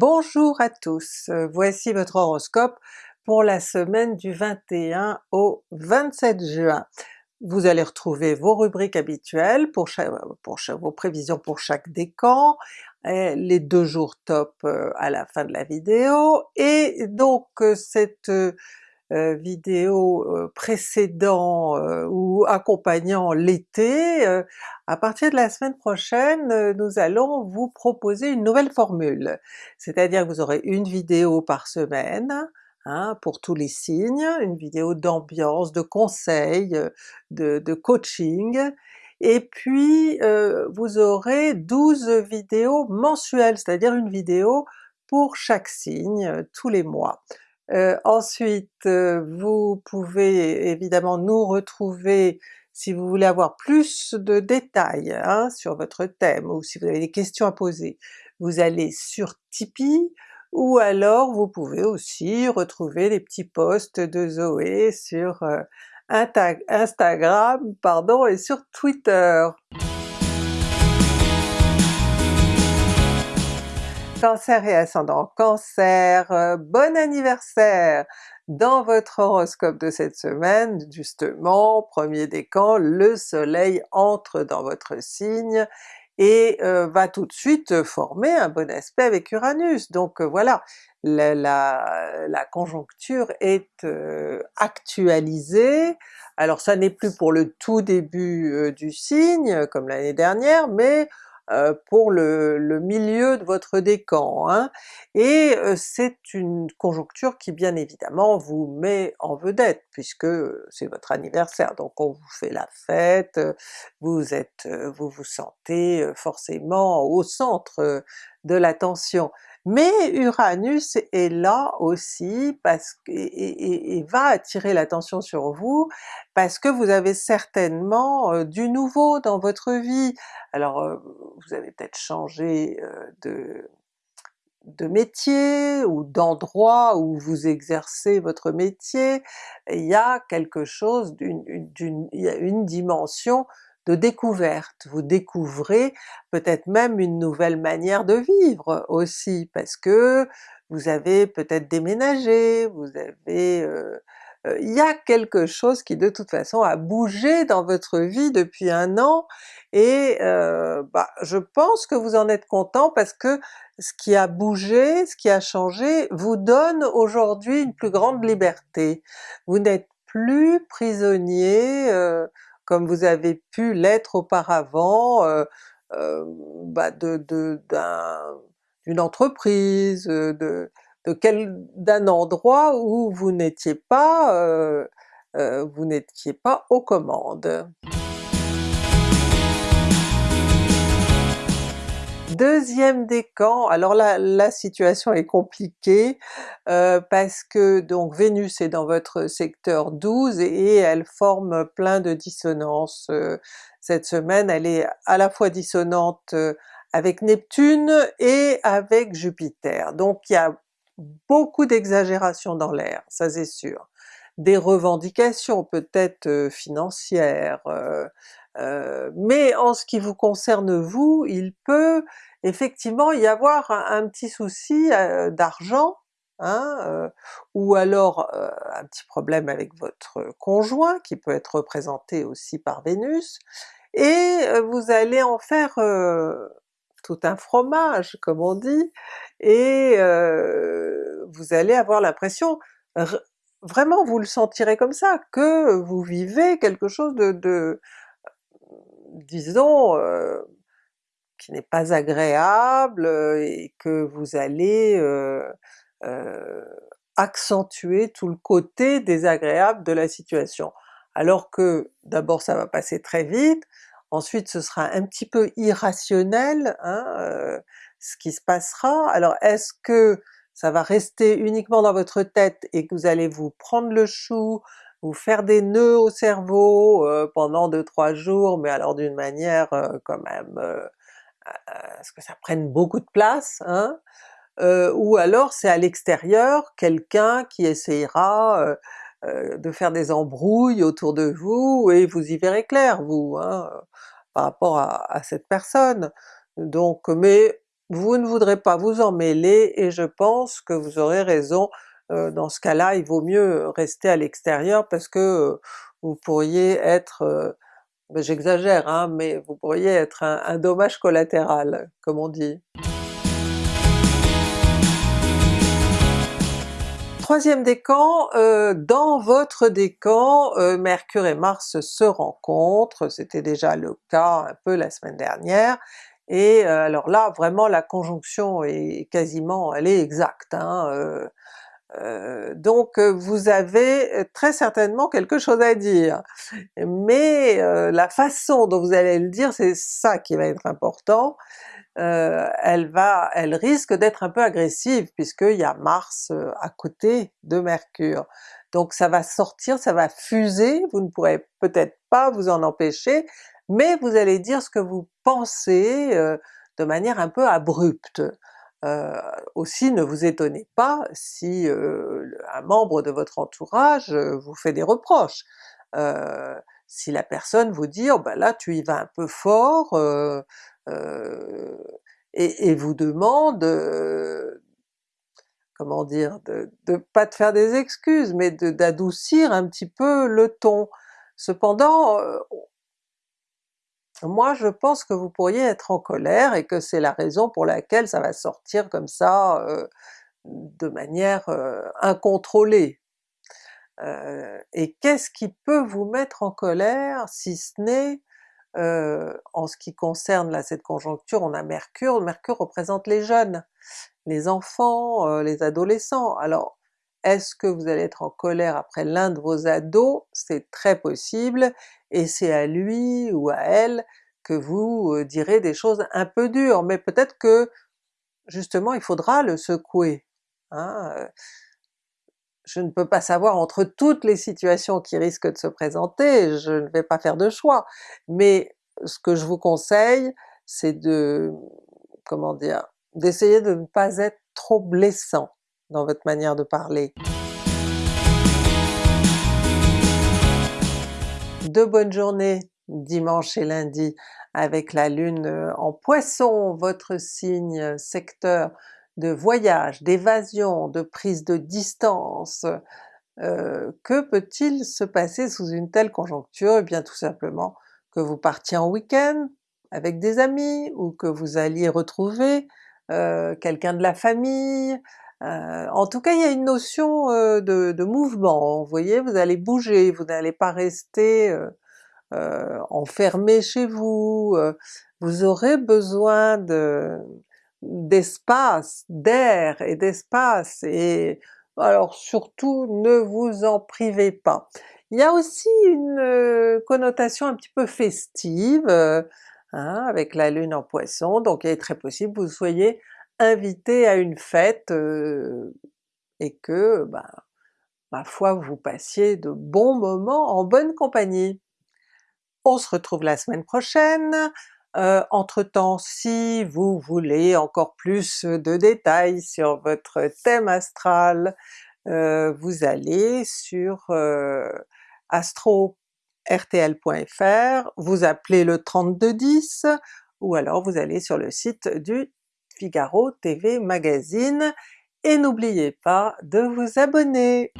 Bonjour à tous, euh, voici votre horoscope pour la semaine du 21 au 27 juin. Vous allez retrouver vos rubriques habituelles pour, vos prévisions pour chaque décan, les deux jours top euh, à la fin de la vidéo, et donc euh, cette euh, vidéo euh, précédant euh, ou accompagnant l'été, à partir de la semaine prochaine nous allons vous proposer une nouvelle formule. C'est-à-dire que vous aurez une vidéo par semaine, Hein, pour tous les signes, une vidéo d'ambiance, de conseils, de, de coaching, et puis euh, vous aurez 12 vidéos mensuelles, c'est-à-dire une vidéo pour chaque signe tous les mois. Euh, ensuite, euh, vous pouvez évidemment nous retrouver si vous voulez avoir plus de détails hein, sur votre thème ou si vous avez des questions à poser. Vous allez sur Tipeee, ou alors vous pouvez aussi retrouver les petits posts de Zoé sur euh, Instagram pardon, et sur Twitter. Cancer et ascendant Cancer, euh, bon anniversaire! Dans votre horoscope de cette semaine, justement, premier décan, le soleil entre dans votre signe et euh, va tout de suite former un bon aspect avec Uranus. Donc euh, voilà, la, conjoncture est actualisée, alors ça n'est plus pour le tout début du signe comme l'année dernière, mais pour le, milieu de votre décan, hein. et euh, c'est une conjoncture qui bien évidemment vous met en vedette puisque c'est votre anniversaire, donc on vous fait la fête, vous êtes, vous vous sentez forcément au centre de l'attention. Mais Uranus est là aussi parce que, et, va attirer l'attention sur vous parce que vous avez certainement du nouveau dans votre vie. Alors vous avez peut-être changé de, de métier ou d'endroit où vous exercez votre métier, il y a quelque chose d'une a une dimension de découverte. Vous découvrez peut-être même une nouvelle manière de vivre aussi, parce que vous avez peut-être déménagé, vous avez... Euh, euh, il y a quelque chose qui de toute façon a bougé dans votre vie depuis un an, et euh, bah, je pense que vous en êtes content parce que ce qui a bougé, ce qui a changé, vous donne aujourd'hui une plus grande liberté. Vous n'êtes plus prisonnier comme vous avez pu l'être auparavant euh, euh, bah de, d'une entreprise, euh, de, d'un endroit où vous n'étiez pas, vous n'étiez pas aux commandes. Deuxième décan, alors là la situation est compliquée euh, parce que donc Vénus est dans votre secteur 12 et elle forme plein de dissonances. Euh, cette semaine elle est à la fois dissonante euh, avec Neptune et avec Jupiter, donc il y a beaucoup d'exagération dans l'air, ça c'est sûr. Des revendications peut-être financières, mais en ce qui vous concerne vous, il peut effectivement y avoir un, petit souci euh, d'argent, hein, euh, ou alors euh, un petit problème avec votre conjoint qui peut être représenté aussi par Vénus, et vous allez en faire un fromage comme on dit, et vous allez avoir l'impression, vraiment vous le sentirez comme ça, que vous vivez quelque chose de, disons, qui n'est pas agréable et que vous allez euh, accentuer tout le côté désagréable de la situation. Alors que d'abord ça va passer très vite, ensuite ce sera un petit peu irrationnel hein, ce qui se passera. Alors est-ce que ça va rester uniquement dans votre tête et que vous allez vous prendre le chou, vous faire des nœuds au cerveau pendant 2-3 jours, mais alors d'une manière quand même ce que ça prenne beaucoup de place, hein? Euh, ou alors c'est à l'extérieur quelqu'un qui essayera euh, euh, de faire des embrouilles autour de vous et vous y verrez clair vous, hein, par rapport à, cette personne. Donc mais vous ne voudrez pas vous en mêler et je pense que vous aurez raison, dans ce cas-là il vaut mieux rester à l'extérieur parce que vous pourriez être, j'exagère hein, mais vous pourriez être un, un dommage collatéral comme on dit. Troisième décan, euh, dans votre décan, euh, Mercure et Mars se rencontrent, c'était déjà le cas un peu la semaine dernière, et euh, alors là vraiment la conjonction est quasiment, elle est exacte. Hein, donc vous avez très certainement quelque chose à dire, mais la façon dont vous allez le dire, c'est ça qui va être important, euh, elle va, elle risque d'être un peu agressive puisqu'il y a Mars euh, à côté de Mercure. Donc ça va sortir, ça va fuser, vous ne pourrez peut-être pas vous en empêcher, mais vous allez dire ce que vous pensez euh, de manière un peu abrupte. Aussi ne vous étonnez pas si un membre de votre entourage vous fait des reproches. si la personne vous dit oh ben là tu y vas un peu fort, euh, et, vous demande, euh, comment dire, de, de, pas de faire des excuses, mais d'adoucir un petit peu le ton. Cependant, euh, moi je pense que vous pourriez être en colère et que c'est la raison pour laquelle ça va sortir comme ça de manière incontrôlée. et qu'est-ce qui peut vous mettre en colère si ce n'est en ce qui concerne là cette conjoncture, on a Mercure, Mercure représente les jeunes, les enfants, les adolescents. Alors est-ce que vous allez être en colère après l'un de vos ados? C'est très possible, et c'est à lui ou à elle que vous direz des choses un peu dures, mais peut-être que justement il faudra le secouer. Hein? je ne peux pas savoir entre toutes les situations qui risquent de se présenter, je ne vais pas faire de choix, mais ce que je vous conseille, c'est de, comment dire, d'essayer de ne pas être trop blessant dans votre manière de parler. De bonnes journées dimanche et lundi avec la Lune en Poisson, votre signe secteur de voyage, d'évasion, de prise de distance. Euh, que peut-il se passer sous une telle conjoncture? Eh bien tout simplement que vous partiez en week-end avec des amis, ou que vous alliez retrouver euh, quelqu'un de la famille, euh, en tout cas il y a une notion de, de, mouvement, vous voyez, vous allez bouger, vous n'allez pas rester enfermé chez vous, vous aurez besoin de, d'espace, d'air et d'espace, et alors surtout ne vous en privez pas. Il y a aussi une euh, connotation un petit peu festive, euh, hein, avec la lune en poisson, donc il est très possible que vous soyez invité à une fête euh, et que, ben, ma foi, vous passiez de bons moments en bonne compagnie. On se retrouve la semaine prochaine, euh, entre-temps, si vous voulez encore plus de détails sur votre thème astral, euh, vous allez sur euh, astro-rtl.fr, vous appelez le 3210, ou alors vous allez sur le site du Figaro TV Magazine, et n'oubliez pas de vous abonner!